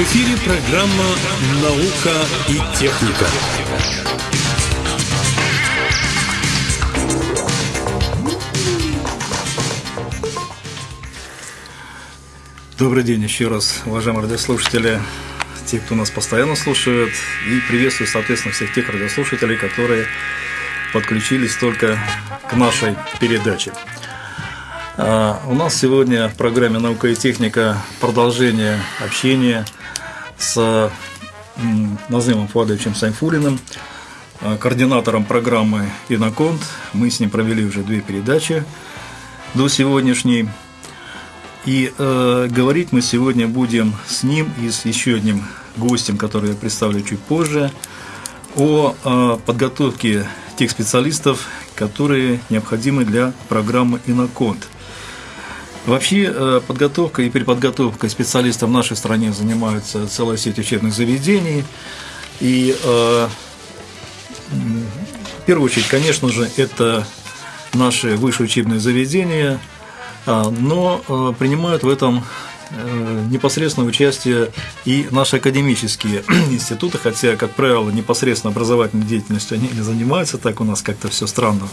В эфире программа «Наука и техника». Добрый день еще раз, уважаемые радиослушатели, те, кто нас постоянно слушает, и приветствую, соответственно, всех тех радиослушателей, которые подключились только к нашей передаче. А, у нас сегодня в программе «Наука и техника» продолжение общения с Назымом Фуадовичем Сайфулиным, а, координатором программы «Иноконт». Мы с ним провели уже две передачи до сегодняшней. И э, говорить мы сегодня будем с ним и с еще одним гостем, который я представлю чуть позже, о э, подготовке тех специалистов, которые необходимы для программы «Иноконт». Вообще э, подготовка и переподготовка специалистов в нашей стране занимаются целая сеть учебных заведений. И э, в первую очередь, конечно же, это наши высшие учебные заведения, а, но э, принимают в этом непосредственное участие и наши академические институты, хотя, как правило, непосредственно образовательной деятельностью они не занимаются, так у нас как-то все странно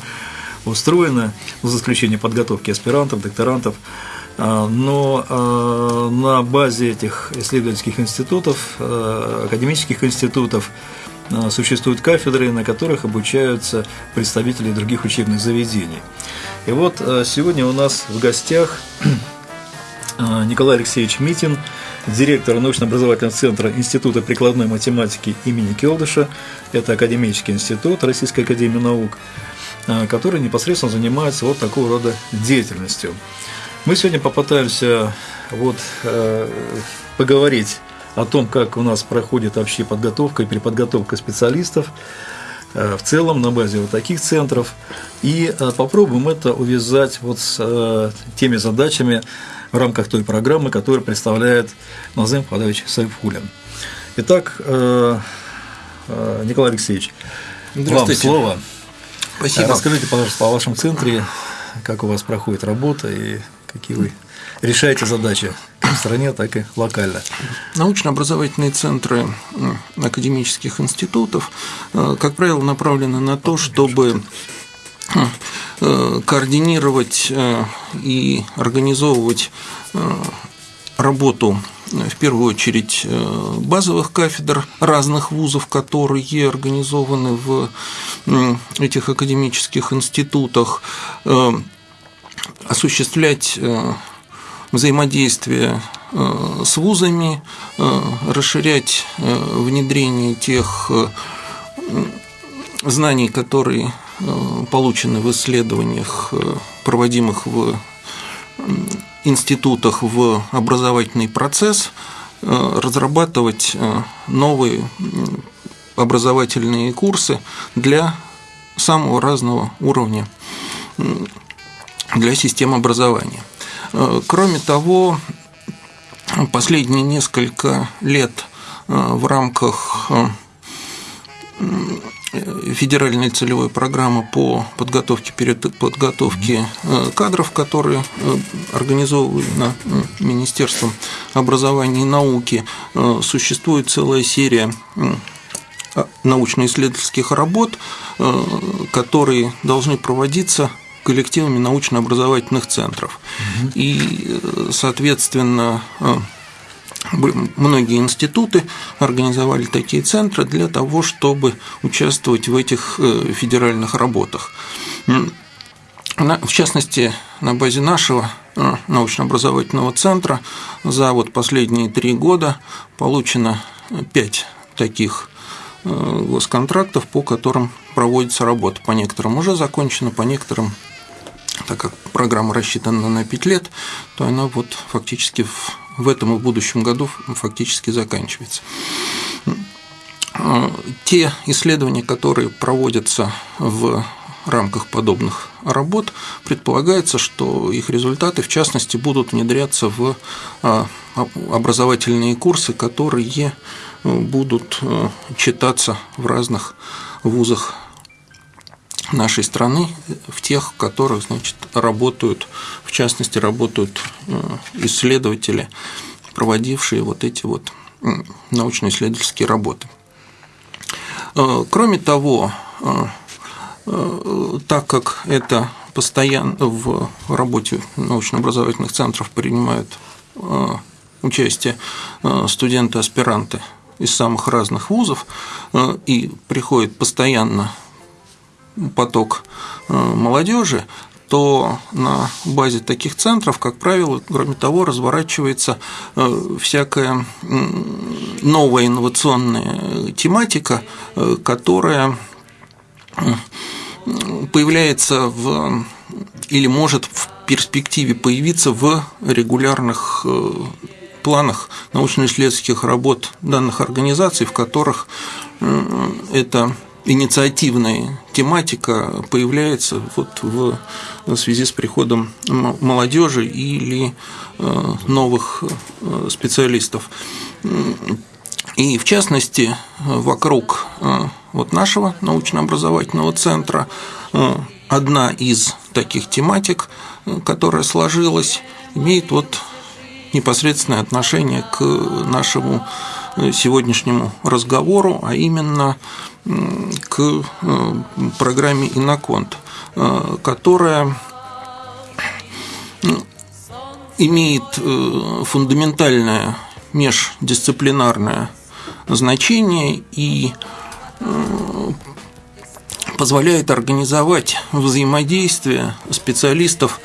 устроено, за исключением подготовки аспирантов, докторантов. А, но а, на базе этих исследовательских институтов, а, академических институтов, существуют кафедры, на которых обучаются представители других учебных заведений. И вот сегодня у нас в гостях Николай Алексеевич Митин, директор научно-образовательного центра Института прикладной математики имени Келдыша, это Академический институт Российской академии наук, который непосредственно занимается вот такого рода деятельностью. Мы сегодня попытаемся вот, э, поговорить о том, как у нас проходит вообще подготовка и переподготовка специалистов э, в целом на базе вот таких центров. И э, попробуем это увязать вот с э, теми задачами в рамках той программы, которую представляет Назым Фадович Сайфулин. Итак, э, э, Николай Алексеевич, вам слово. Спасибо. Расскажите, пожалуйста, о вашем центре, как у вас проходит работа и какие вы решаете задачи как в стране, так и локально. Научно-образовательные центры академических институтов, э, как правило, направлены на то, чтобы э, координировать э, и организовывать работу в первую очередь базовых кафедр разных вузов, которые организованы в этих академических институтах, осуществлять э, взаимодействие э, с вузами, э, расширять внедрение тех знаний, которые получены в исследованиях, проводимых в институтах в образовательный процесс, разрабатывать новые образовательные курсы для самого разного уровня для систем образования. Э, кроме того, последние несколько лет э, в рамках э, федеральной целевой программы по подготовке подготовке кадров, которые организована Министерством образования и науки, существует целая серия научно-исследовательских работ, которые должны проводиться коллективами научно-образовательных центров. Угу. И, соответственно, э, многие институты организовали такие центры для того, чтобы участвовать в этих э, федеральных работах. В частности, на базе нашего э, научно-образовательного центра за вот последние три года получено пять таких госконтрактов, по которым проводится работа. По некоторым уже закончено, по некоторым так как программа рассчитана на 5 лет, то она вот фактически в, в этом и в будущем году фактически заканчивается. Те исследования, которые проводятся в рамках подобных работ предполагается, что их результаты, в частности, будут внедряться в а, образовательные курсы, которые будут э, читаться в разных вузах нашей страны, в тех, в которых значит, работают, в частности, работают э, исследователи, проводившие вот эти вот научно-исследовательские работы. Кроме того, так как это постоянно в работе научно-образовательных центров принимают участие студенты-аспиранты из самых разных вузов, и приходит постоянно поток молодежи, то на базе таких центров, как правило, кроме того, разворачивается э, всякая новая инновационная тематика, э, которая появляется в или может в перспективе появиться в регулярных э, планах научно-исследовательских работ данных организаций, в которых это инициативная тематика появляется вот в связи с приходом молодежи или э, новых э, специалистов. И в частности, вокруг э, вот нашего научно-образовательного центра одна из таких тематик, которая сложилась, имеет вот непосредственное отношение к нашему сегодняшнему разговору, а именно к э, программе «Иноконт», э, которая имеет э, фундаментальное междисциплинарное значение и позволяет организовать взаимодействие специалистов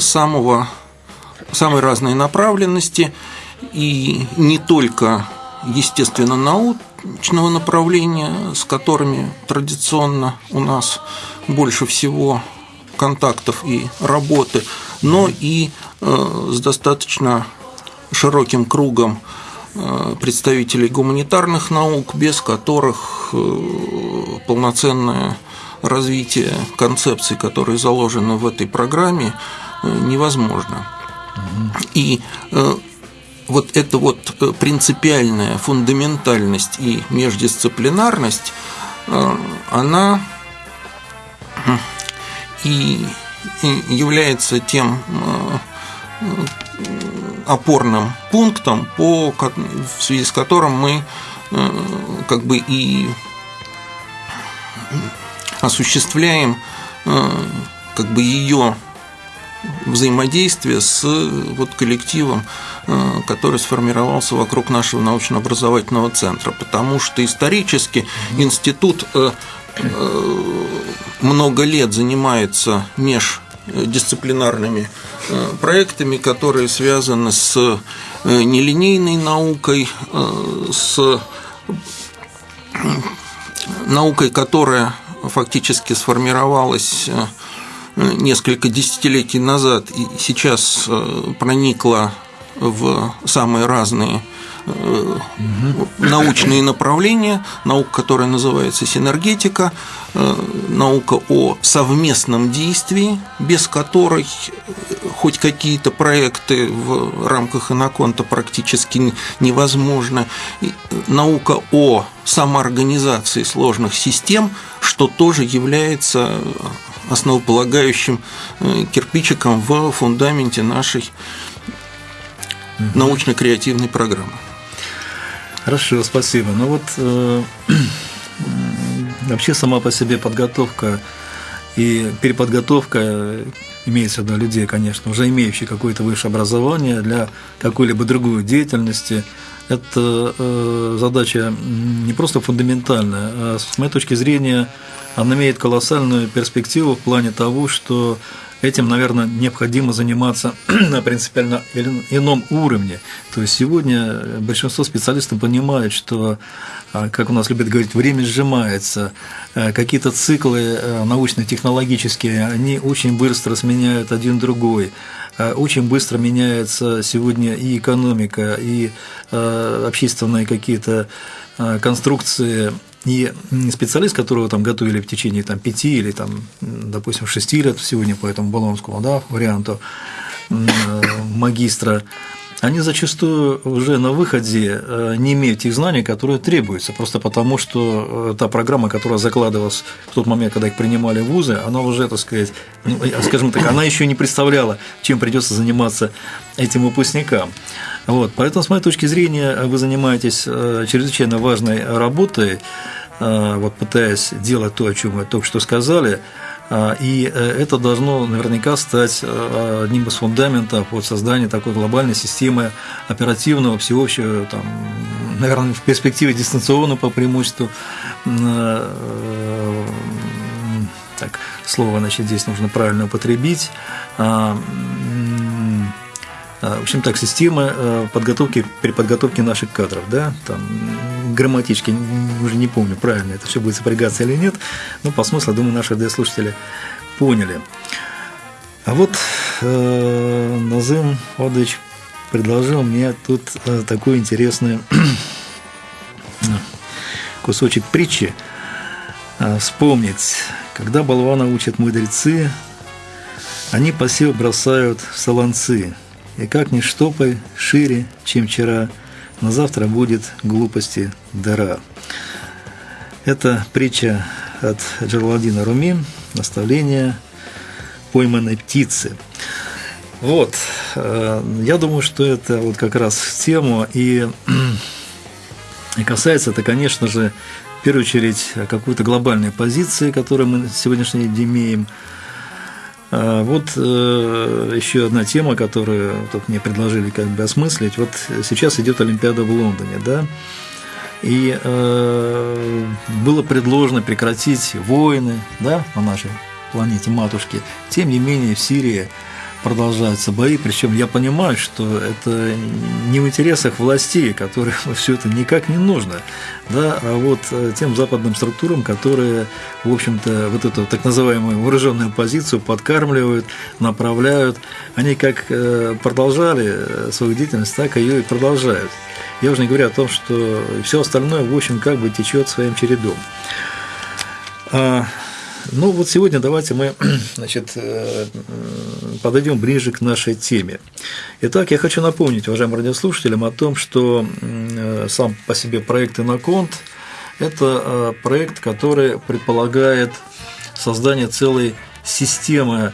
самого, самой разной направленности и не только естественно наук, научного направления, с которыми традиционно у нас больше всего контактов и работы, но и э, с достаточно широким кругом э, представителей гуманитарных наук, без которых э, полноценное развитие концепций, которые заложены в этой программе, невозможно. И вот эта вот э, принципиальная фундаментальность и междисциплинарность, э, она и является тем э, опорным пунктом, по, в связи с которым мы как бы и осуществляем как бы ее взаимодействие с вот коллективом Э, который сформировался вокруг нашего научно-образовательного центра, потому что исторически институт э, э, много лет занимается междисциплинарными проектами, которые связаны с нелинейной наукой, с наукой, которая фактически сформировалась несколько десятилетий назад и сейчас проникла в самые разные э, научные направления, наука, которая называется синергетика, э, наука о совместном действии, без которой хоть какие-то проекты в рамках иноконта практически невозможно, наука о самоорганизации сложных систем, что тоже является основополагающим э, кирпичиком в фундаменте нашей научно-креативной программы. Хорошо, спасибо. Ну вот э, вообще сама по себе подготовка и переподготовка имеется в виду людей, конечно, уже имеющих какое-то высшее образование для какой-либо другой деятельности, это э, задача не просто фундаментальная, а с моей точки зрения она имеет колоссальную перспективу в плане того, что этим, наверное, необходимо заниматься на принципиально ином уровне. То есть сегодня большинство специалистов понимают, что, а, как у нас любят говорить, время сжимается, а, какие-то циклы а, научно-технологические, они очень быстро сменяют один другой очень быстро меняется сегодня и экономика, и общественные какие-то конструкции и специалист, которого там готовили в течение там, пяти или, там, допустим, шести лет сегодня по этому Болонскому да, варианту магистра, они зачастую уже на выходе э, не имеют тех знаний, которые требуются, просто потому что э, та программа, которая закладывалась в тот момент, когда их принимали в вузы, она уже, так сказать, ну, скажем так, она еще не представляла, чем придется заниматься этим выпускникам. Вот, поэтому, с моей точки зрения, вы занимаетесь э, чрезвычайно важной работой, вот пытаясь делать то, о чем вы только что сказали, а, и э, это должно наверняка стать э, одним из фундаментов вот создания такой глобальной системы оперативного, всеобщего, там, наверное, в перспективе дистанционно по преимуществу. Э, так, слово, значит, здесь нужно правильно употребить. А, в общем так, система подготовки, переподготовки наших кадров, да, там грамматически, уже не помню, правильно это все будет сопрягаться или нет, но по смыслу, думаю, наши слушатели поняли. А вот э, Назым Одович предложил мне тут э, такой интересный кусочек притчи э, вспомнить. Когда болвана учат мудрецы, они посев бросают в солонцы, и как ни штопай шире, чем вчера – на завтра будет глупости дыра. Это притча от Джерладина Руми, наставление пойманной птицы. Вот, э, я думаю, что это вот как раз в тему, и, и касается это, конечно же, в первую очередь какой-то глобальной позиции, которую мы на сегодняшний день имеем – вот э, еще одна тема, которую тут мне предложили как бы осмыслить. Вот сейчас идет Олимпиада в Лондоне, да, и э, было предложено прекратить войны, да, на нашей планете матушки. Тем не менее, в Сирии продолжаются бои, причем я понимаю, что это не в интересах властей, которым все это никак не нужно, да, а вот э, тем западным структурам, которые, в общем-то, вот эту так называемую вооруженную позицию подкармливают, направляют, они как э, продолжали э, свою деятельность, так ее и продолжают. Я уже не говорю о том, что все остальное, в общем, как бы течет своим чередом. Ну вот сегодня давайте мы значит, э, подойдем ближе к нашей теме. Итак, я хочу напомнить уважаемым радиослушателям о том, что э, сам по себе проект «Иноконт» – это э, проект, который предполагает создание целой системы,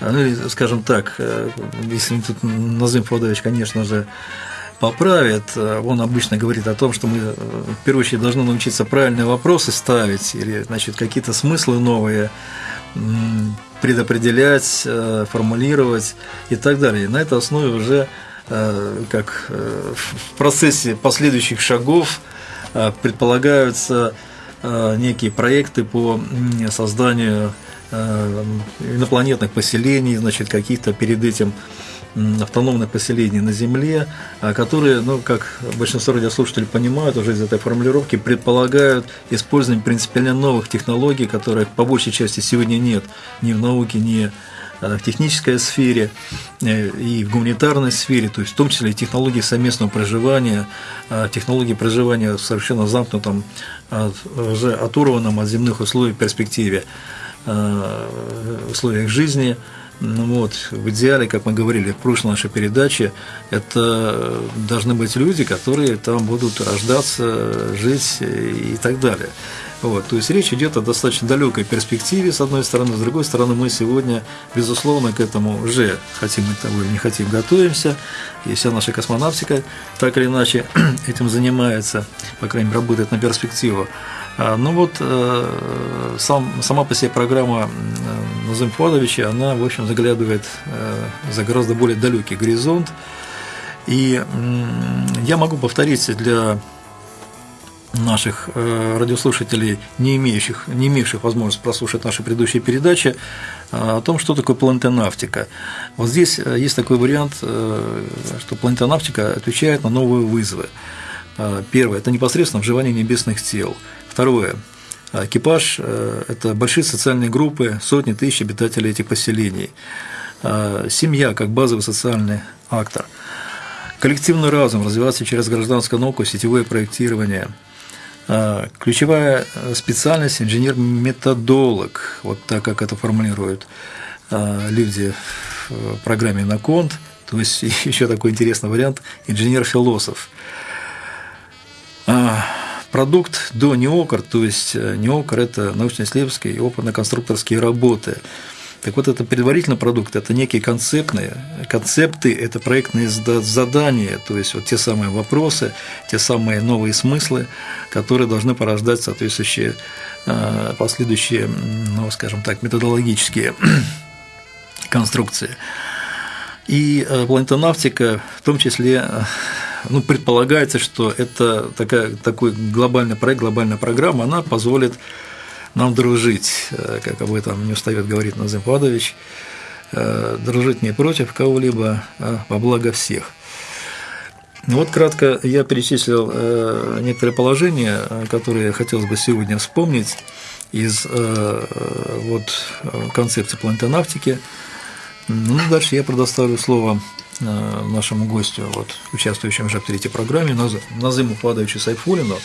ну, скажем так, если тут Назым Федорович, конечно же, поправит. Он обычно говорит о том, что мы э, в первую очередь должны научиться правильные вопросы ставить или значит, какие-то смыслы новые предопределять, э, формулировать и так далее. На этой основе уже э, как в процессе последующих шагов предполагаются некие проекты по созданию инопланетных поселений, значит, каких-то перед этим автономных поселений на Земле, а, которые, ну, как большинство радиослушателей понимают уже из этой формулировки, предполагают использование принципиально новых технологий, которых по большей части сегодня нет ни в науке, ни а, в технической сфере э, и в гуманитарной сфере, то есть в том числе и технологии совместного проживания, технологии проживания в совершенно замкнутом, уже оторванном от земных условий перспективе условиях жизни – ну вот, в идеале, как мы говорили в прошлой нашей передаче, это должны быть люди, которые там будут рождаться, жить и так далее. Вот, то есть речь идет о достаточно далекой перспективе, с одной стороны, с другой стороны, мы сегодня, безусловно, к этому уже хотим мы того или не хотим, готовимся, и вся наша космонавтика так или иначе этим занимается, по крайней мере, работает на перспективу. А, ну вот э, сам, сама по себе программа Назым Фуадовича, она, в общем, заглядывает э, за гораздо более далекий горизонт. И я могу повторить для наших э, радиослушателей, не имеющих, не имевших возможность прослушать наши предыдущие передачи, о том, что такое планетонавтика. Вот здесь есть такой вариант, что планетонавтика отвечает на новые вызовы. Первое – это непосредственно вживание небесных тел – Второе. Экипаж э, – это большие социальные группы, сотни тысяч обитателей этих поселений. А, семья как базовый социальный актор. Коллективный разум развиваться через гражданскую науку, сетевое проектирование. А, ключевая специальность – инженер-методолог, вот так, как это формулируют люди в программе «Наконт», То есть еще такой интересный вариант – инженер-философ. Продукт до НИОКР, то есть э, НИОКР – это научно-исследовательские и опытно-конструкторские работы. Так вот, это предварительный продукт, это некие концептные, концепты, это проектные задания, то есть вот те самые вопросы, те самые новые смыслы, которые должны порождать соответствующие э, последующие, ну, скажем так, методологические конструкции. И э, планетонавтика, в том числе, ну, предполагается, что это такая, такой глобальный проект, глобальная программа, она позволит нам дружить, э, как об этом не устает говорить Назым Падович, э, дружить не против кого-либо, а во благо всех. Ну вот кратко я перечислил э, некоторые положения, которые хотелось бы сегодня вспомнить из вот, концепции планетонавтики. Ну, дальше я предоставлю слово нашему гостю, вот, участвующему уже в третьей программе, Назыму Падовичу Сайфулину.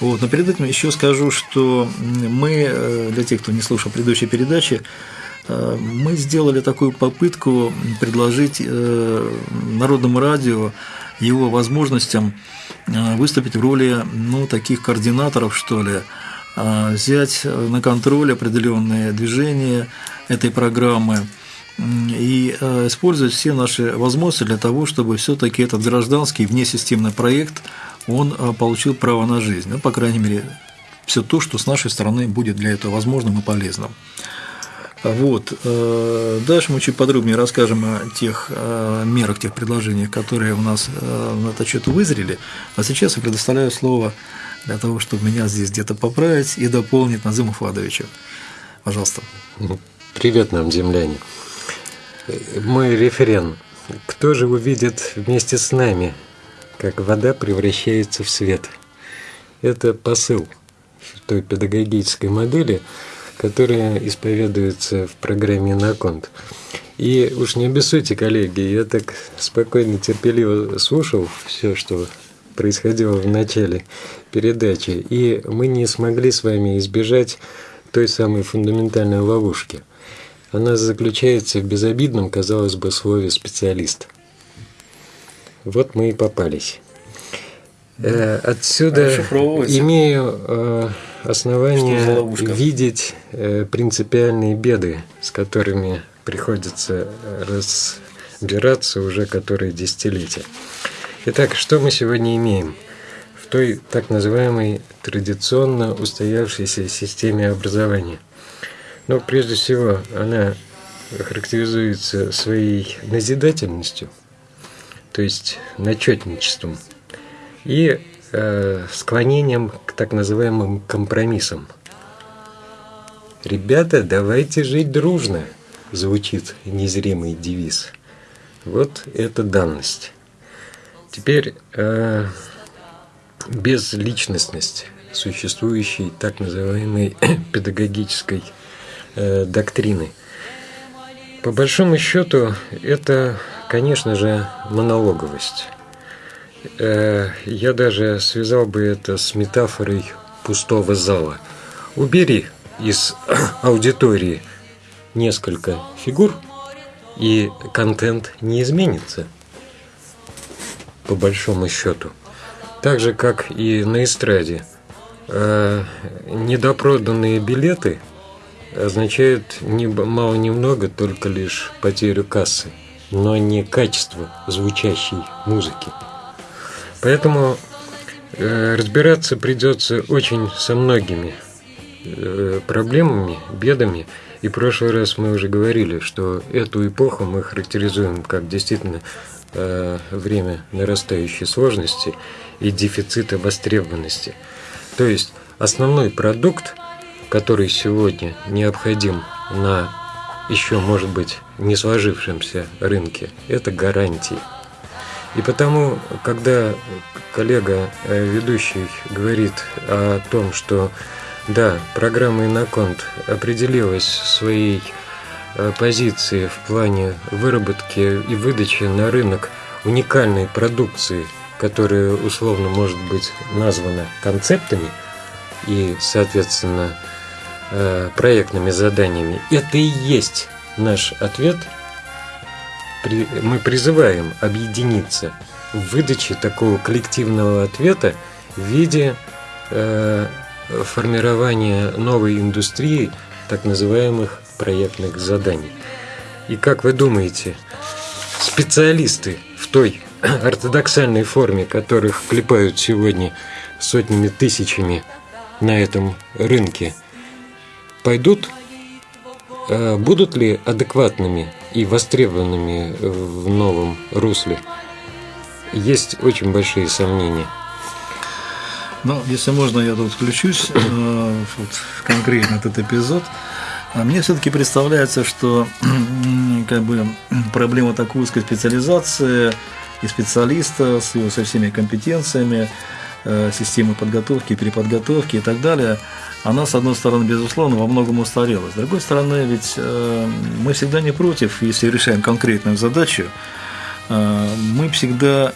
Вот. Но перед этим еще скажу, что мы, э, для тех, кто не слушал предыдущей передачи, э, мы сделали такую попытку предложить э, Народному радио его возможностям выступить в роли ну, таких координаторов, что ли, взять на контроль определенные движения этой программы и использовать все наши возможности для того, чтобы все-таки этот гражданский внесистемный проект он а, получил право на жизнь. Ну, по крайней мере, все то, что с нашей стороны будет для этого возможным и полезным. Вот. Э, дальше мы чуть подробнее расскажем о тех э, мерах, тех предложениях, которые у нас э, на этот счет вызрели. А сейчас я предоставляю слово для того, чтобы меня здесь где-то поправить и дополнить Назыму Фадовичу. Пожалуйста. Привет нам, земляне. Мой референ. Кто же увидит вместе с нами как вода превращается в свет. Это посыл той педагогической модели, которая исповедуется в программе «Наконт». И уж не обессудьте, коллеги, я так спокойно, терпеливо слушал все, что происходило в начале передачи, и мы не смогли с вами избежать той самой фундаментальной ловушки. Она заключается в безобидном, казалось бы, слове «специалист». Вот мы и попались. Э, отсюда имею э, основания видеть э, принципиальные беды, с которыми приходится разбираться уже которые десятилетия. Итак, что мы сегодня имеем? В той так называемой традиционно устоявшейся системе образования. Но прежде всего она характеризуется своей назидательностью – то есть начетничеством, и э, склонением к так называемым компромиссам. «Ребята, давайте жить дружно», звучит незримый девиз. Вот это данность. Теперь э, безличностность существующей так называемой педагогической э, доктрины. По большому счету, это Конечно же, монологовость. Э, я даже связал бы это с метафорой пустого зала. Убери из аудитории несколько фигур, и контент не изменится, по большому счету. Так же, как и на эстраде. Э, недопроданные билеты означают ни мало немного только лишь потерю кассы но не качество звучащей музыки. Поэтому э, разбираться придется очень со многими э, проблемами, бедами. И в прошлый раз мы уже говорили, что эту эпоху мы характеризуем как действительно э, время нарастающей сложности и дефицита востребованности. То есть основной продукт, который сегодня необходим на еще, может быть, не сложившемся рынке, это гарантии. И потому, когда коллега э, ведущий говорит о том, что да, программа «Иноконт» определилась своей э, позиции в плане выработки и выдачи на рынок уникальной продукции, которая условно может быть названа концептами и, соответственно, проектными заданиями. Это и есть наш ответ мы призываем объединиться в выдаче такого коллективного ответа в виде э, формирования новой индустрии так называемых проектных заданий. И как вы думаете, специалисты в той ортодоксальной форме, которых клепают сегодня сотнями тысячами на этом рынке, пойдут, э, будут ли адекватными и востребованными в новом русле? Есть очень большие сомнения. Ну, если можно, я тут включусь э, вот, конкретно этот эпизод. А мне все-таки представляется, что как бы проблема такой узкой специализации и специалиста с его со всеми компетенциями, э, системы подготовки, переподготовки и так далее, она, с одной стороны, безусловно, во многом устарела. С другой стороны, ведь э, мы всегда не против, если решаем конкретную задачу, э, мы всегда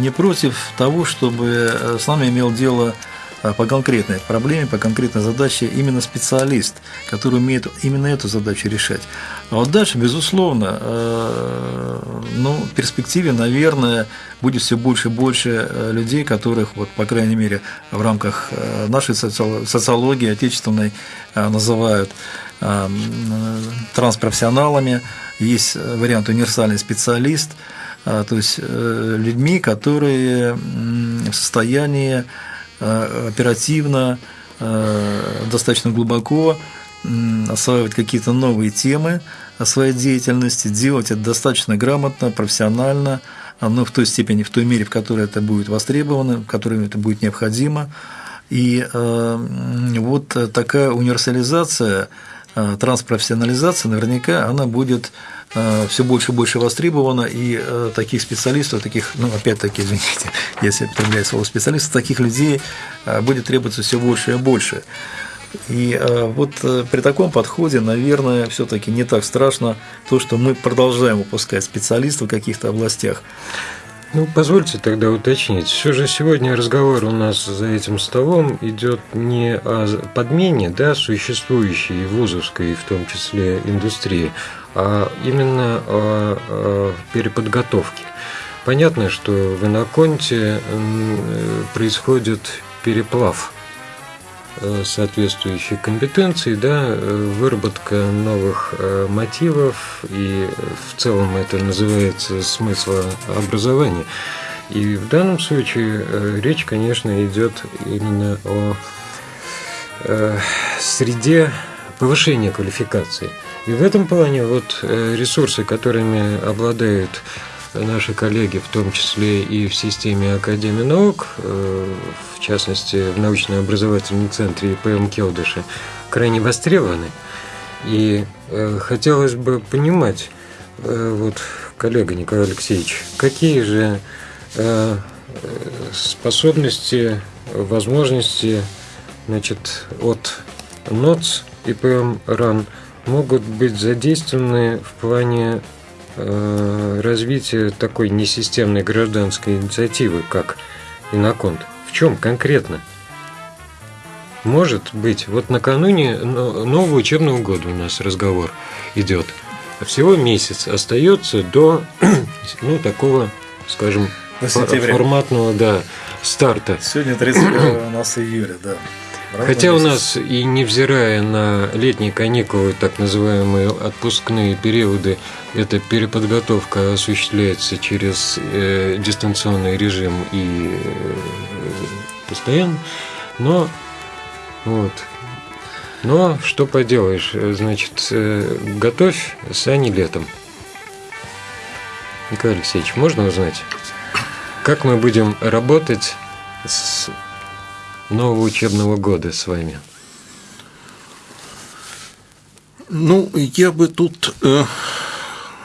не против того, чтобы с нами имел дело по конкретной проблеме, по конкретной задаче именно специалист, который умеет именно эту задачу решать. А вот дальше, безусловно, э, ну, в перспективе, наверное, будет все больше и больше э, людей, которых, вот, по крайней мере, в рамках э, нашей социологии отечественной называют транспрофессионалами. Есть вариант универсальный специалист, то есть людьми, которые в состоянии Э, оперативно, э, достаточно глубоко осваивать какие-то новые темы своей деятельности, делать это достаточно грамотно, профессионально, но в той степени, в той мере, в которой это будет востребовано, в которой это будет необходимо. И э, вот такая универсализация, транспрофессионализация, наверняка она будет Э, все больше и больше востребовано, и э, таких специалистов, таких, ну, опять-таки, извините, если употребляю слово специалист, таких людей э, будет требоваться все больше и больше. И вот при таком подходе, наверное, все-таки не так страшно то, что мы продолжаем выпускать специалистов в каких-то областях. Ну, позвольте тогда уточнить. Все же сегодня разговор у нас за этим столом идет не о подмене да, существующей вузовской, в том числе, индустрии, а именно о, о переподготовке. Понятно, что в Иноконте происходит переплав э, соответствующей компетенции, да, выработка новых э, мотивов, и в целом это называется смыслообразование. И в данном случае э, речь, конечно, идет именно о среде повышения квалификации – и в этом плане вот э, ресурсы, которыми обладают наши коллеги, в том числе и в системе Академии наук, э, в частности в научно-образовательном центре ИПМ Келдыши, крайне востребованы. И э, хотелось бы понимать, вот, коллега Николай Алексеевич, какие же способности, возможности значит, от НОЦ ИПМ РАН – могут быть задействованы в плане э, развития такой несистемной гражданской инициативы, как Иноконт? В чем конкретно? Может быть, вот накануне нового учебного года у нас разговор идет. Всего месяц остается до ну, такого, скажем, форматного да, старта. Сегодня 31 у нас июля, да. Хотя у нас и невзирая на летние каникулы, так называемые отпускные периоды, эта переподготовка осуществляется через э, дистанционный режим и э, постоянно, но вот. Но что поделаешь, значит, э, готовь сани летом. Николай Алексеевич, можно узнать, как мы будем работать с нового учебного года с вами? Ну, я бы тут э,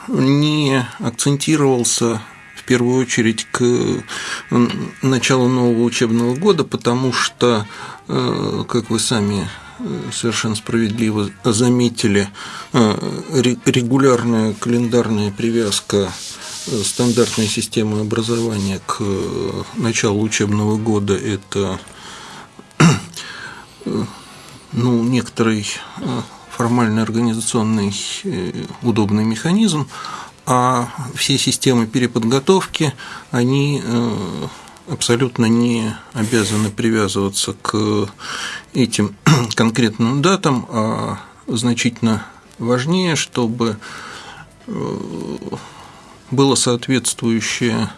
не акцентировался в первую очередь к началу нового учебного года, потому что, э, как вы сами э, совершенно справедливо заметили, э, регулярная календарная привязка э, стандартной системы образования к началу учебного года – это ну, некоторый э, формальный организационный э, удобный механизм, а все системы переподготовки, они абсолютно не обязаны привязываться к этим конкретным датам, а значительно важнее, чтобы было соответствующее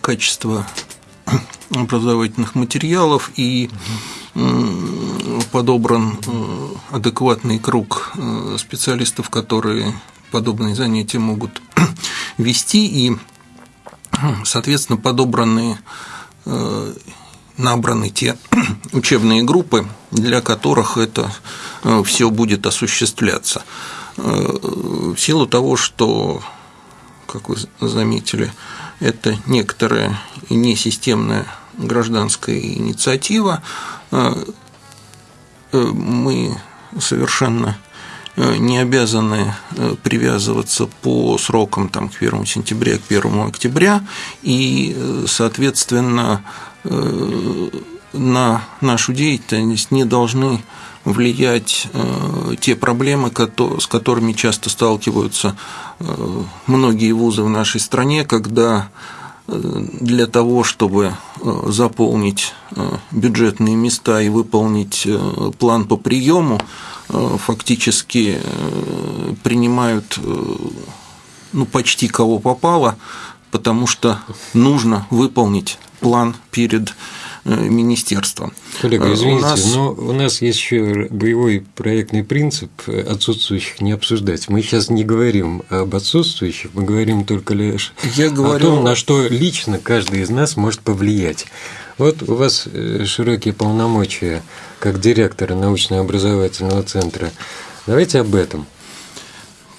качество образовательных материалов и подобран э, адекватный круг э, специалистов, которые подобные занятия могут вести, и, соответственно, подобраны, э, набраны те учебные группы, для которых это все будет осуществляться. В силу того, что, как вы заметили, это некоторая несистемная гражданская инициатива, мы совершенно э, не обязаны привязываться по срокам там, к 1 сентября, к 1 октября, и, соответственно, на нашу деятельность не должны влиять те проблемы, с которыми часто сталкиваются многие вузы в нашей стране, когда для того, чтобы э, заполнить э, бюджетные места и выполнить э, план по приему, фактически принимают ну, почти кого попало, потому что нужно выполнить план перед Э, министерства. Коллега, э, извините, у нас... но у нас есть еще боевой проектный принцип отсутствующих не обсуждать. Мы сейчас не говорим об отсутствующих, мы говорим только лишь Я говорю... о том, на что лично каждый из нас может повлиять. Вот у вас э, широкие полномочия как директора научно-образовательного центра. Давайте об этом.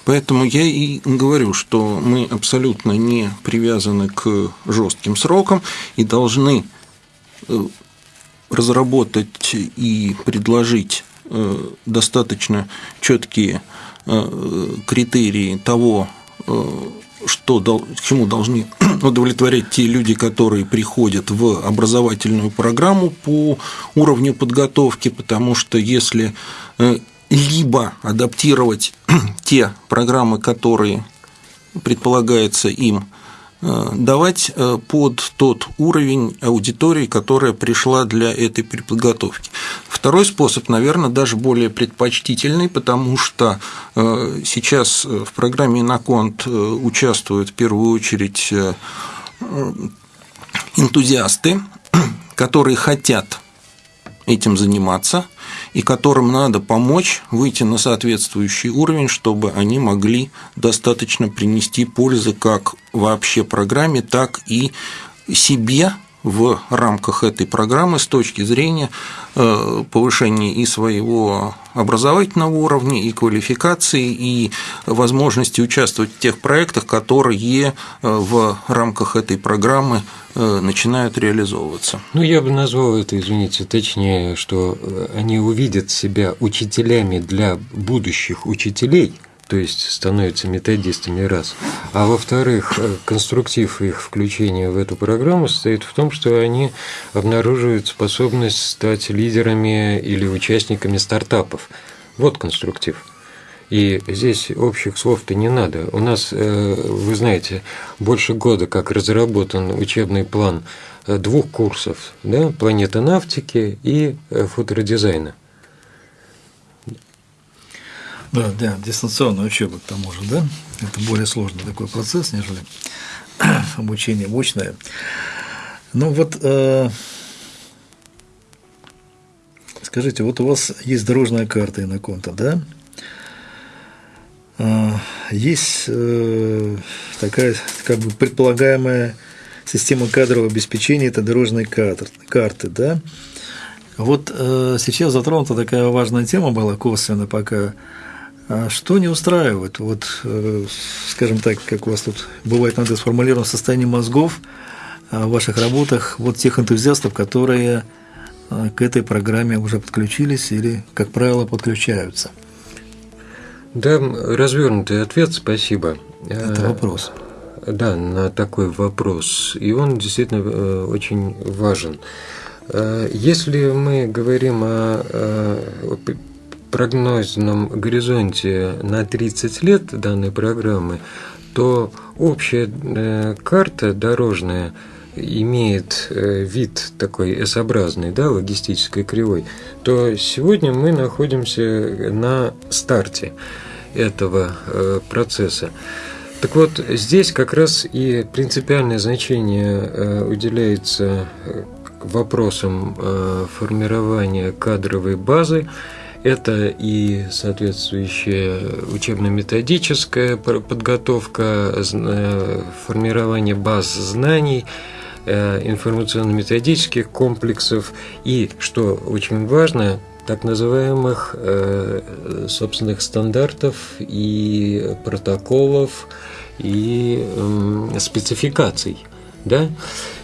Поэтому я и говорю, что мы абсолютно не привязаны к жестким срокам и должны Э, разработать и предложить э, достаточно четкие э, критерии того, что, чему должны удовлетворять те люди, которые приходят в образовательную программу по уровню подготовки, потому что если либо адаптировать те программы, которые предполагается им Э, давать э, под тот уровень аудитории, которая пришла для этой подготовки. Второй способ, наверное, даже более предпочтительный, потому что э, сейчас в программе «Иноконт» участвуют в первую очередь энтузиасты, которые хотят этим заниматься – и которым надо помочь выйти на соответствующий уровень, чтобы они могли достаточно принести пользы как вообще программе, так и себе в рамках этой программы с точки зрения э, повышения и своего образовательного уровня, и квалификации, и возможности участвовать в тех проектах, которые э, в рамках этой программы э, начинают реализовываться. Ну, я бы назвал это, извините, точнее, что они увидят себя учителями для будущих учителей – то есть становятся методистами раз. А во-вторых, э, конструктив их включения в эту программу состоит в том, что они обнаруживают способность стать лидерами или участниками стартапов. Вот конструктив. И здесь общих слов-то не надо. У нас, э, вы знаете, больше года как разработан учебный план э, двух курсов, да, планета навтики и футуродизайна. Да, да, дистанционная учеба к тому же, да? Это более сложный такой процесс, нежели обучение очное. Ну вот, э, скажите, вот у вас есть дорожная карта Иноконта, да? Э, есть э, такая как бы предполагаемая система кадрового обеспечения, это дорожные карты, карты да? Вот э, сейчас затронута такая важная тема была косвенно пока – а что не устраивает? Вот, э, скажем так, как у вас тут бывает надо сформулировано состояние мозгов а, в ваших работах, вот тех энтузиастов, которые а, к этой программе уже подключились или, как правило, подключаются? Да, развернутый ответ, спасибо. Это вопрос. Да, на такой вопрос. И он действительно э, очень важен. Э, если мы говорим о прогнозном горизонте на 30 лет данной программы, то общая э, карта дорожная имеет э, вид такой S-образный, да, логистической кривой, то сегодня мы находимся на старте этого э, процесса. Так вот, здесь как раз и принципиальное значение уделяется вопросам формирования кадровой базы, это и соответствующая учебно-методическая подготовка, э, формирование баз знаний, э, информационно-методических комплексов и, что очень важно, так называемых э, собственных стандартов и протоколов и спецификаций. Да?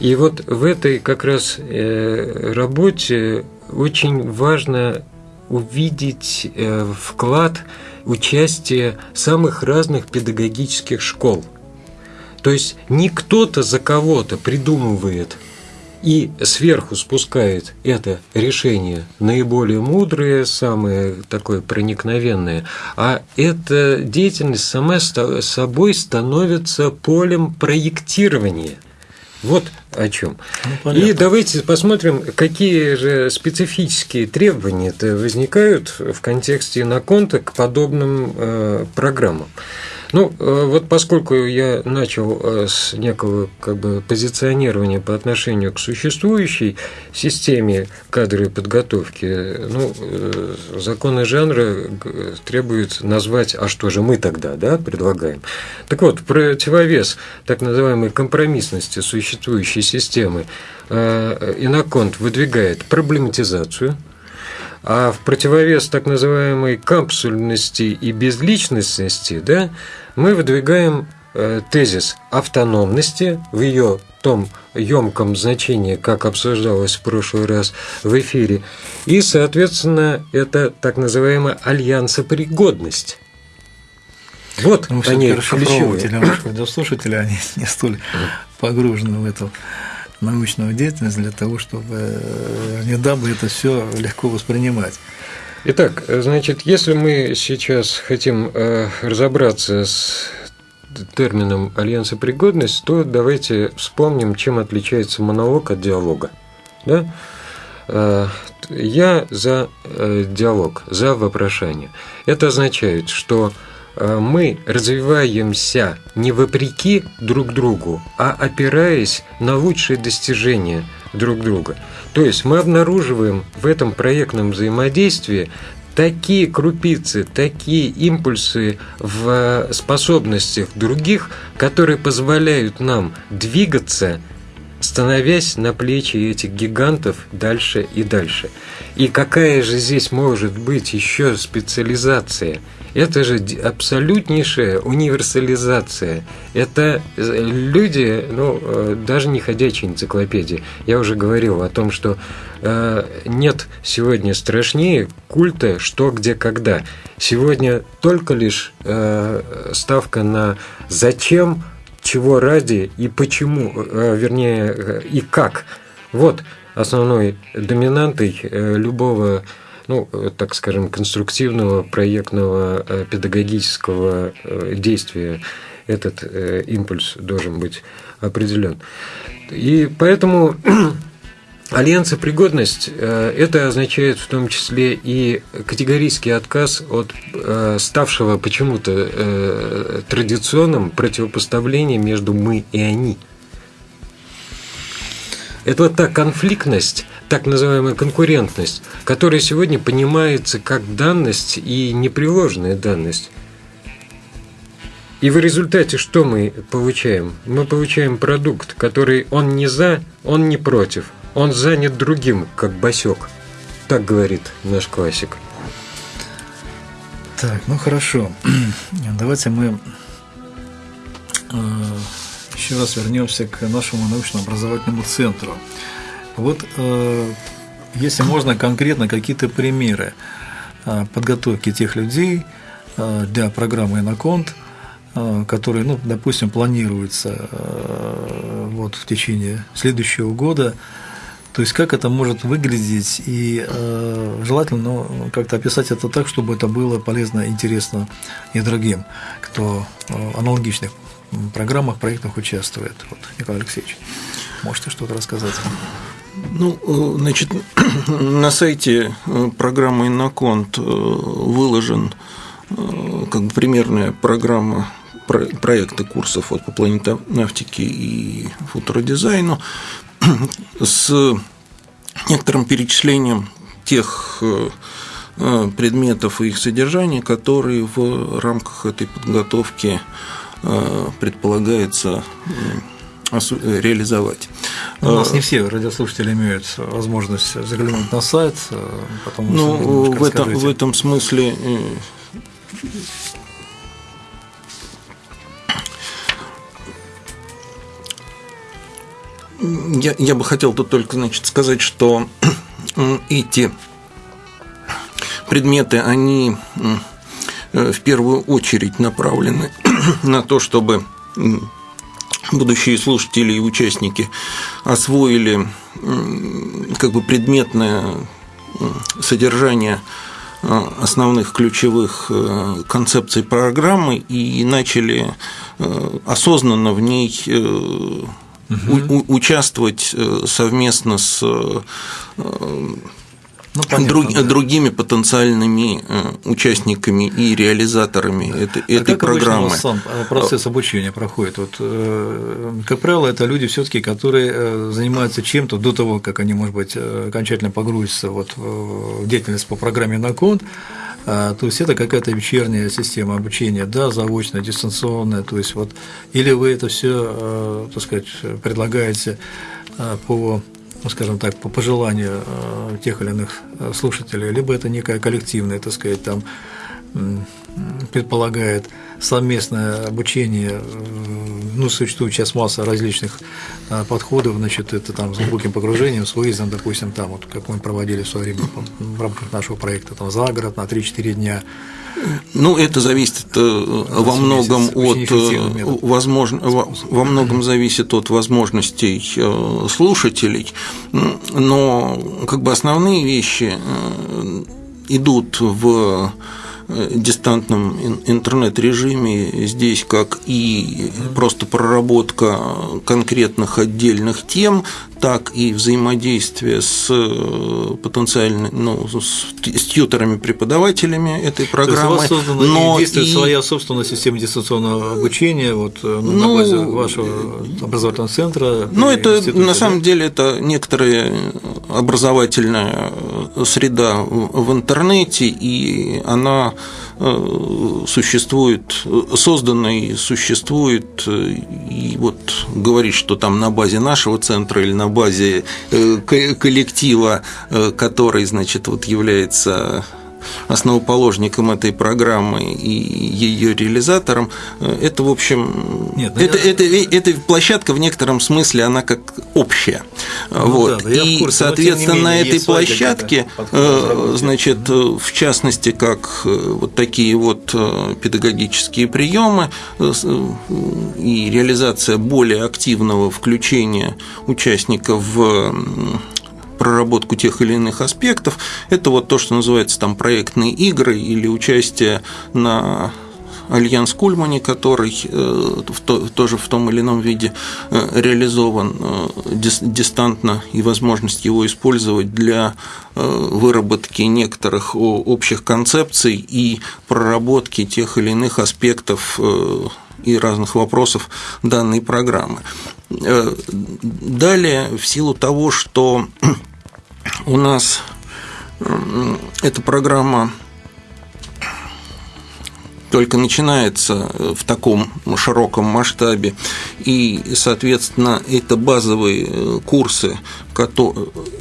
И вот в этой как раз работе очень важно увидеть э, вклад участия самых разных педагогических школ. То есть не кто-то за кого-то придумывает и сверху спускает это решение наиболее мудрое, самое такое проникновенное, а эта деятельность сама собой становится полем проектирования – вот о чем. Ну, и давайте посмотрим, какие же специфические требования возникают в контексте Наконта к подобным э, программам. Ну, э, вот поскольку я начал э, с некого как бы, позиционирования по отношению к существующей системе кадровой подготовки, ну, э, законы жанра требуют назвать, а что же мы тогда да, предлагаем. Так вот, противовес так называемой компромиссности существующей системы Иноконт выдвигает проблематизацию – а в противовес так называемой капсульности и безличностности, да, мы выдвигаем э, тезис автономности в ее том емком значении, как обсуждалось в прошлый раз в эфире, и, соответственно, это так называемая альянсопригодность. Вот ну, они ключевые. Радиослушатели, они не столь погружены в эту научную деятельность для того, чтобы э, не дабы это все легко воспринимать. Итак, значит, если мы сейчас хотим э, разобраться с термином альянсопригодность, то давайте вспомним, чем отличается монолог от диалога. Да? Э, я за э, диалог, за вопрошание. Это означает, что э, мы развиваемся не вопреки друг другу, а опираясь на лучшие достижения друг друга. То есть мы обнаруживаем в этом проектном взаимодействии такие крупицы, такие импульсы в способностях других, которые позволяют нам двигаться, становясь на плечи этих гигантов дальше и дальше. И какая же здесь может быть еще специализация – это же абсолютнейшая универсализация. Это э, люди, ну, э, даже не ходячие энциклопедии. Я уже говорил о том, что э, нет сегодня страшнее культа «что, где, когда». Сегодня только лишь э, ставка на «зачем», «чего ради» и «почему», э, вернее, э, и «как». Вот основной доминантой э, любого ну, так скажем, конструктивного проектного э, педагогического э, действия этот э, импульс должен быть определен. И поэтому Альянсопригодность – это означает в том числе и категорический отказ от ставшего почему-то традиционным противопоставления между «мы» и «они». Это вот та конфликтность, так называемая конкурентность, которая сегодня понимается как данность и непреложная данность. И в результате что мы получаем? Мы получаем продукт, который он не за, он не против, он занят другим, как босек. Так говорит наш классик. Так, ну хорошо. Давайте мы э, еще раз вернемся к нашему научно-образовательному центру. Вот э, если можно конкретно какие-то примеры э, подготовки тех людей э, для программы «Иноконт», которые, ну, допустим, планируется вот в течение следующего года, То есть как это может выглядеть и э, желательно ну, как-то описать это так, чтобы это было полезно, интересно и другим, кто э, аналогичных программах, проектах участвует. Вот, Николай Алексеевич, можете что-то рассказать? Ну, э, значит, на сайте э, программы Инноконт э, выложен как бы примерная программа проекта курсов вот, по планетонавтике и футуродизайну с некоторым перечислением тех предметов и их содержания, которые в рамках этой подготовки предполагается реализовать. У нас не все радиослушатели имеют возможность заглянуть на сайт, потому ну, в этом, в этом смысле э, я, я бы хотел тут только значит, сказать, что эти предметы, они э, в первую очередь направлены на то, чтобы будущие слушатели и участники освоили как бы предметное содержание э, основных ключевых э, концепций программы и начали э, осознанно в ней угу. участвовать совместно с ну, понятно, друг, да. другими потенциальными э, участниками и реализаторами этой, а этой как программы. сам процесс обучения проходит? Вот, э, как правило, это люди все-таки, которые э, занимаются чем-то до того, как они, может быть, окончательно погрузятся вот в деятельность по программе на конт. То есть это какая-то вечерняя система обучения, да, заочная, дистанционная, то есть вот, или вы это все, так сказать, предлагаете по ну, скажем так, по пожеланию э, тех или иных э, слушателей, либо это некое коллективное, так сказать, там предполагает совместное обучение, ну, существует сейчас масса различных э, подходов, значит, это там с глубоким погружением, с выездом, допустим, там, вот, как мы проводили в свое время в рамках нашего проекта, там, за город на 3-4 дня, ну, это зависит э, во многом от э, возможно, во многом зависит от возможностей э, слушателей, но как бы основные вещи идут в дистантном интернет-режиме. Здесь как и просто проработка конкретных отдельных тем, так и взаимодействие с э, потенциальными, ну, с, с тьютерами-преподавателями этой программы. То есть у вас создана но действует и... своя собственная система дистанционного обучения вот, э, ну, на базе вашего образовательного центра? Ну, это на да? самом деле это некоторая образовательная среда в интернете, и она Э, существует, создана и существует, э, и вот говорить, что там на базе нашего центра или на базе э, коллектива, который, значит, вот является основоположником этой программы и ее реализатором, это, в общем, Нет, это, я... это, это, площадка в некотором смысле, она как общая. Ну, вот. Да, и, курсе, соответственно, менее, на этой площадке, э, значит, в частности, как э, вот такие вот э, педагогические приемы и реализация более активного включения участников в проработку тех или иных аспектов. Это вот то, что называется там проектные игры или участие на Альянс Кульмани, который э, тоже в том или ином виде э, реализован э, дистантно и возможность его использовать для выработки некоторых общих концепций и проработки тех или иных аспектов и разных вопросов данной программы. Далее, в силу того, что у нас эта программа только начинается в таком широком масштабе, и, соответственно, это базовые э, курсы,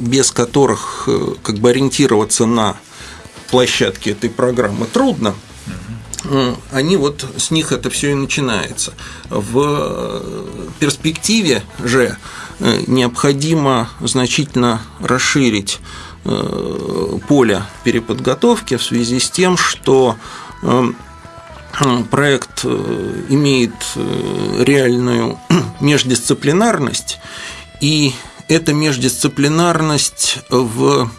без которых э, как бы ориентироваться на площадке этой программы трудно, они вот с них это все и начинается. В э, перспективе же необходимо значительно расширить поле переподготовки в связи с тем, что проект э, имеет э, реальную междисциплинарность, и эта междисциплинарность в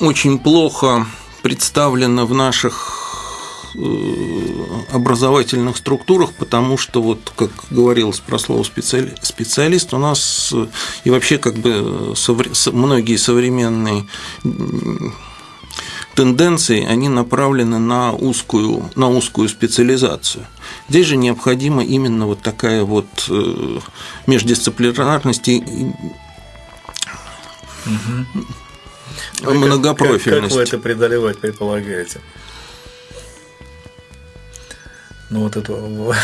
очень плохо представлена в наших Э, образовательных структурах, потому что, вот, как говорилось про слово специалист, у нас э, и вообще как бы многие современные тенденции, они направлены на узкую, на узкую специализацию. Здесь же необходима именно вот такая вот э, междисциплинарность и угу. многопрофильность. Как, как вы это преодолевать предполагаете? ну, вот это, вот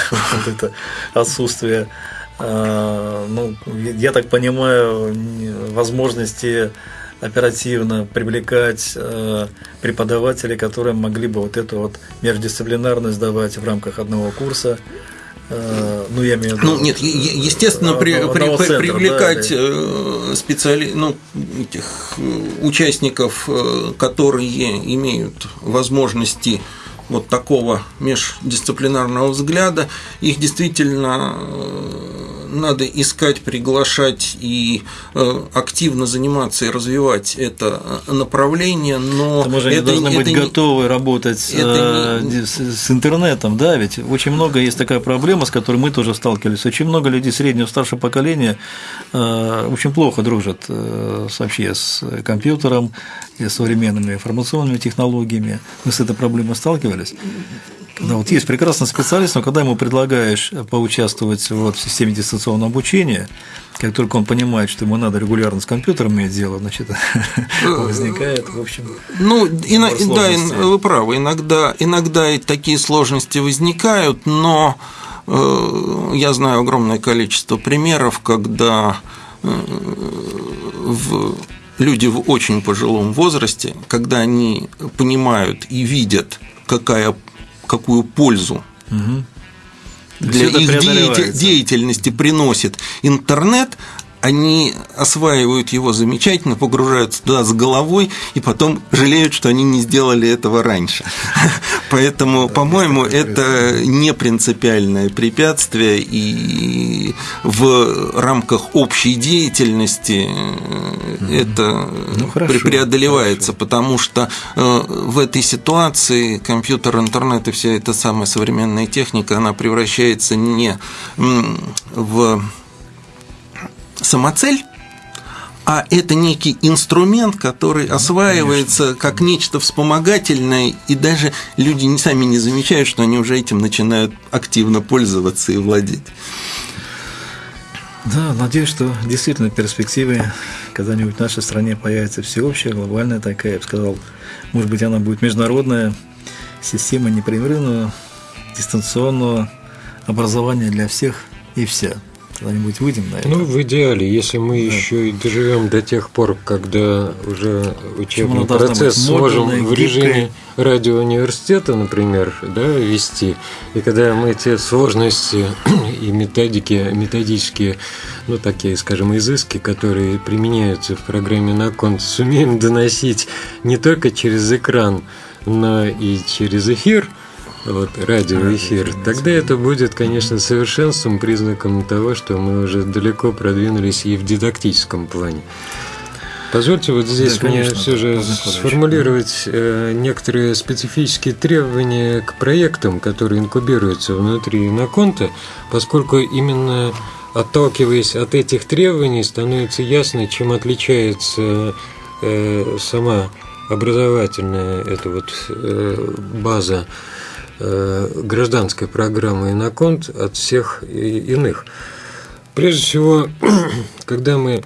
это отсутствие, а, ну, я так понимаю, возможности оперативно привлекать а, преподавателей, которые могли бы вот эту вот междисциплинарность давать в рамках одного курса. А, ну, я имею в виду. Ну, нет, естественно, при, при, центра, привлекать да, э, специали... ну, этих э, участников, э, которые имеют возможности вот такого междисциплинарного взгляда, их действительно э, надо искать, приглашать и э, активно заниматься и развивать это э, направление, но же это, должны это быть не, готовы работать это не... с, с интернетом, да, ведь очень много есть такая проблема, с которой мы тоже сталкивались. Очень много людей среднего старшего поколения очень плохо дружат вообще с компьютером, и современными информационными технологиями. Мы с этой проблемой сталкивались. Когда вот есть прекрасный специалист, но когда ему предлагаешь поучаствовать вот в системе дистанционного обучения, как только он понимает, что ему надо регулярно с компьютером иметь дело, значит, возникает, в общем. Ну, и, да, вы правы, иногда, иногда такие сложности возникают, но э, я знаю огромное количество примеров, когда э, в люди в очень пожилом возрасте, когда они понимают и видят, какая, какую пользу угу. для их деятельности приносит интернет, они осваивают его замечательно, погружаются туда с головой и потом жалеют, что они не сделали этого раньше. Поэтому, по-моему, это не принципиальное препятствие, и в рамках общей деятельности это ну, преодолевается, потому что э, в этой ситуации компьютер, интернет и вся эта самая современная техника, она превращается не в самоцель, а это некий инструмент, который осваивается Конечно. как нечто вспомогательное, и даже люди сами не замечают, что они уже этим начинают активно пользоваться и владеть. Да, надеюсь, что действительно в перспективе когда-нибудь в нашей стране появится всеобщая, глобальная такая, я бы сказал, может быть, она будет международная система непрерывного дистанционного образования для всех и вся когда-нибудь выйдем на это. Ну, в идеале, если мы да. еще и доживем до тех пор, когда уже учебный процесс сможем в режиме радиоуниверситета, например, да, вести, и когда мы эти сложности и методики, методические, ну, такие, скажем, изыски, которые применяются в программе на конт, сумеем доносить не только через экран, но и через эфир – вот, радиоэфир, тогда это будет, конечно, совершенством, признаком того, что мы уже далеко продвинулись и в дидактическом плане. Позвольте вот здесь да, конечно, мне все же сформулировать э, некоторые специфические требования к проектам, которые инкубируются внутри Иноконта, поскольку именно отталкиваясь от этих требований, становится ясно, чем отличается э, сама образовательная эта вот э, база гражданской программы «Иноконт» от всех иных. Прежде всего, когда мы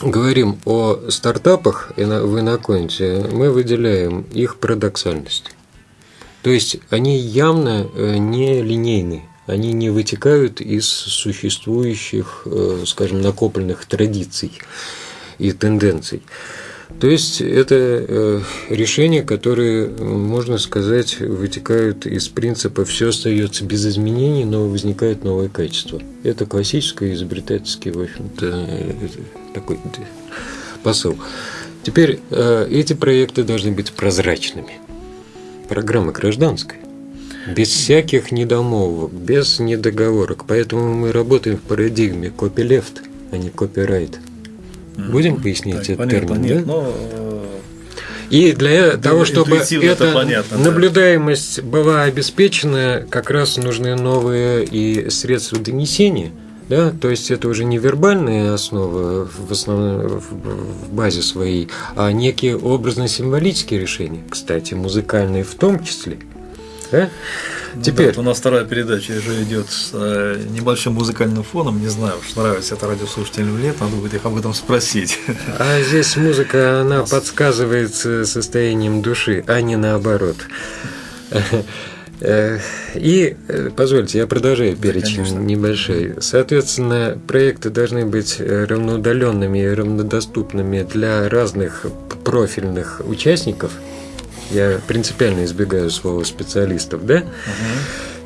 говорим о стартапах в Иноконте, мы выделяем их парадоксальность. То есть они явно э, не линейны, они не вытекают из существующих, э, скажем, накопленных традиций и тенденций. То есть это э, решения, которые, можно сказать, вытекают из принципа «все остается без изменений, но возникает новое качество». Это классический изобретательский, в общем-то, э, такой посыл. Теперь э, эти проекты должны быть прозрачными. Программа гражданская. Без всяких недомолвок, без недоговорок. Поэтому мы работаем в парадигме копилефт. а не копирайт. Будем пояснить Так, этот понятно, термин, нет, да? но, э, И для того, чтобы интуитивно это эта понятно, да. наблюдаемость была обеспечена, как раз нужны новые и средства донесения. Да, то есть это уже не вербальная основа в основном в базе своей, а некие образно-символические решения, кстати, музыкальные в том числе. Да? ну Теперь, да, у нас вторая передача уже идет с э, небольшим музыкальным фоном. Не знаю, уж нравится это радиослушателям или нет, надо будет их об этом спросить. а здесь музыка, она подсказывается состоянием души, а не наоборот. Э, И, э, позвольте, я продолжаю перечень конечно. небольшой. Соответственно, проекты должны быть э, равноудаленными и равнодоступными для разных профильных участников. Я принципиально избегаю слова специалистов, да?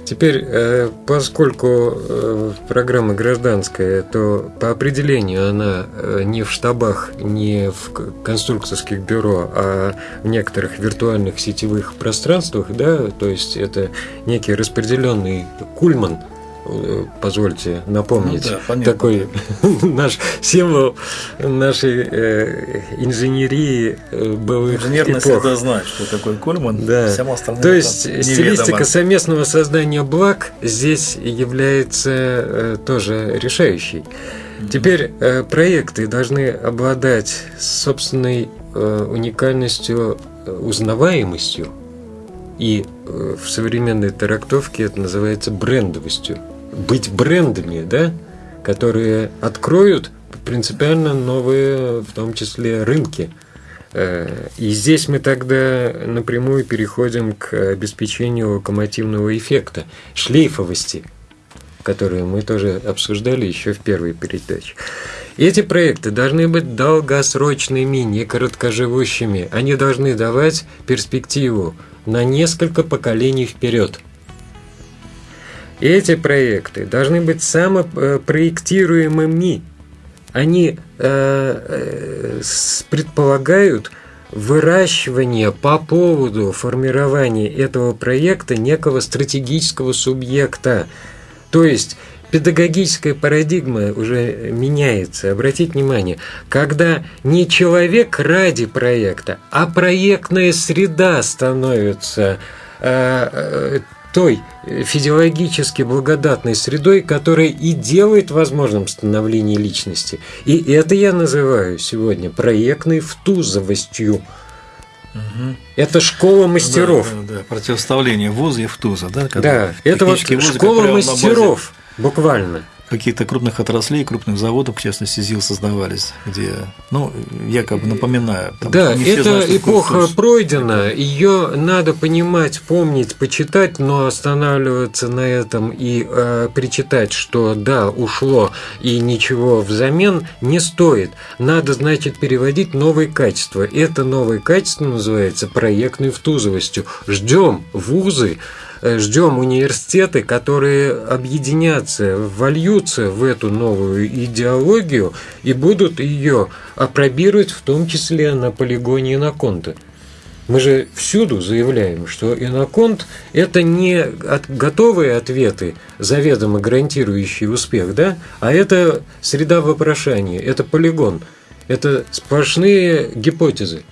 Теперь, э, поскольку э, программа гражданская, то по определению она э, не в штабах, не в конструкторских бюро, а в некоторых виртуальных сетевых пространствах, да, то есть это некий распределенный кульман, позвольте напомнить, Ну да, понятно, такой наш символ нашей э, инженерии э, былых Инженерно эпох. всегда знает, что такое Кольман. Да. Всем остальным То это есть неведомо. стилистика совместного создания благ здесь является э, тоже решающей. Теперь э, проекты должны обладать собственной э, уникальностью, э, узнаваемостью. И э, в современной трактовке это называется брендовостью. Быть брендами, да, которые откроют принципиально новые, в том числе, рынки. Э, И здесь мы тогда напрямую переходим к обеспечению локомотивного эффекта, шлейфовости, которую мы тоже обсуждали еще в первой передаче. Эти проекты должны быть долгосрочными, не короткоживущими. Они должны давать перспективу на несколько поколений вперед. Эти проекты должны быть самопроектируемыми. Они э, э, предполагают выращивание по поводу формирования этого проекта некого стратегического субъекта. То есть педагогическая парадигма уже меняется. Обратите внимание, когда не человек ради проекта, а проектная среда становится э, той физиологически благодатной средой, которая и делает возможным становление личности. И это я называю сегодня проектной втузовостью. Это школа мастеров. Да, да, да, противоставление ВУЗа и ВТУЗа, да? когда Да, это вот школа на базе мастеров, буквально. Каких-то крупных отраслей, крупных заводов, в частности, ЗИЛ создавались, где, ну, якобы напоминаю. там Да, эта знают, эпоха ВТУЗ. пройдена, ее надо понимать, помнить, почитать, но останавливаться на этом и э, причитать, что да, ушло и ничего взамен не стоит. Надо, значит, переводить новые качества. Это новое качество называется проектной втузовостью. Ждем вузы, ждем университеты, которые объединятся, вольются в эту новую идеологию и будут ее апробировать, в том числе на полигоне Иноконта. Мы же всюду заявляем, что Иноконт – это не от- готовые ответы, заведомо гарантирующие успех, да? а это среда вопрошания, это полигон, это сплошные гипотезы.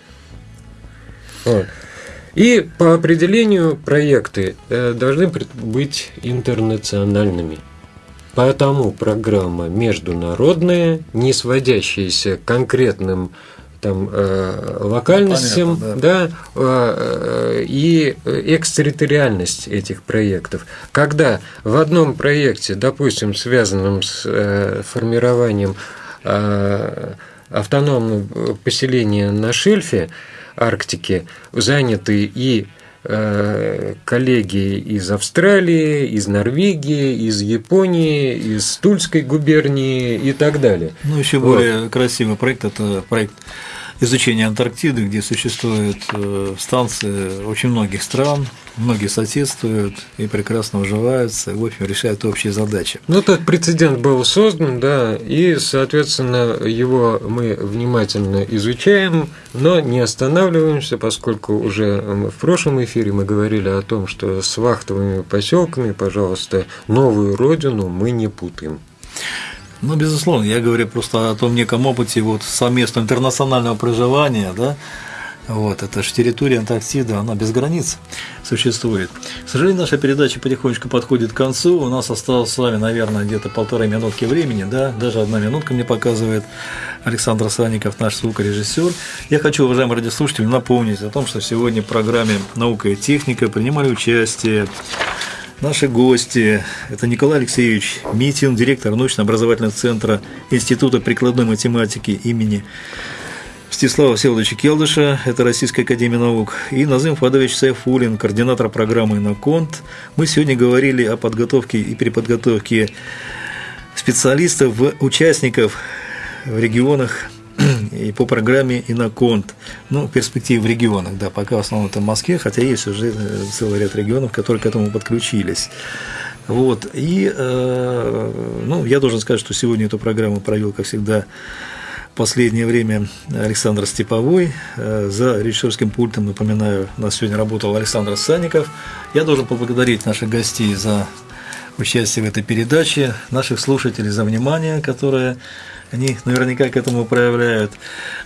Вот. И по определению проекты э, должны быть интернациональными. Поэтому программа международная, не сводящаяся к конкретным там, э, локальностям, Понятно, да, э, э, и экстерриториальность этих проектов. Когда в одном проекте, допустим, связанном с э, формированием э, автономного поселения на шельфе Арктики, заняты и э, коллеги из Австралии, из Норвегии, из Японии, из Тульской губернии и так далее. Ну, еще Вот. более красивый проект – это проект изучения Антарктиды, где существуют э, станции очень многих стран, многие соседствуют и прекрасно уживаются, и, в общем, решают общие задачи. Ну, этот прецедент был создан, да, и, соответственно, его мы внимательно изучаем, но не останавливаемся, поскольку уже в прошлом эфире мы говорили о том, что с вахтовыми поселками, пожалуйста, новую родину мы не путаем. Ну, безусловно, я говорю просто о том неком опыте вот совместного интернационального проживания, да, вот, это же территория Антарктиды, она без границ существует. К сожалению, наша передача потихонечку подходит к концу. У нас осталось с вами, наверное, где-то полторы минутки времени, да, даже одна минутка мне показывает Александр Санников, наш звукорежиссер. Я хочу, уважаемые радиослушатели, напомнить о том, что сегодня в программе «Наука и техника» принимали участие Наши гости – это Николай Алексеевич Митин, директор научно-образовательного центра Института прикладной математики имени Стеслава Всеволодовича Келдыша, это Российская Академия Наук, и Назым Фадович Сайфулин, координатор программы «Иноконт». Мы сегодня говорили о подготовке и переподготовке специалистов, участников в регионах и по программе «Иноконт». Ну, перспективы в регионах, да, пока в основном это в Москве, хотя есть уже э, целый ряд регионов, которые к этому подключились. Вот, и, э, ну, я должен сказать, что сегодня эту программу провел, как всегда, последнее время Александр Степовой. Э, за режиссерским пультом, напоминаю, у нас сегодня работал Александр Санников. Я должен поблагодарить наших гостей за участие в этой передаче, наших слушателей за внимание, которое они наверняка к этому проявляют.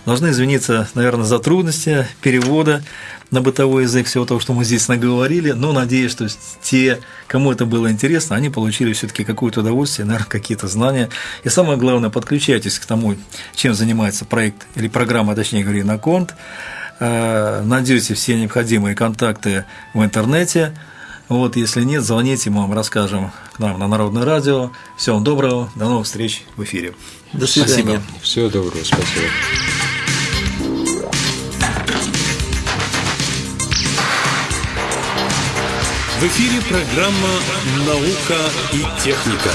Должны извиниться, наверное, за трудности перевода на бытовой язык всего того, что мы здесь наговорили, но надеюсь, что те, кому это было интересно, они получили все-таки какое-то удовольствие, наверное, какие-то знания. И самое главное, подключайтесь к тому, чем занимается проект или программа, точнее говоря, на конт, э, найдете все необходимые контакты в интернете. Вот, если нет, звоните, мы вам расскажем к нам на Народное радио. Всего доброго, до новых встреч в эфире. До свидания. Спасибо. Всего доброго, спасибо. В эфире программа «Наука и техника».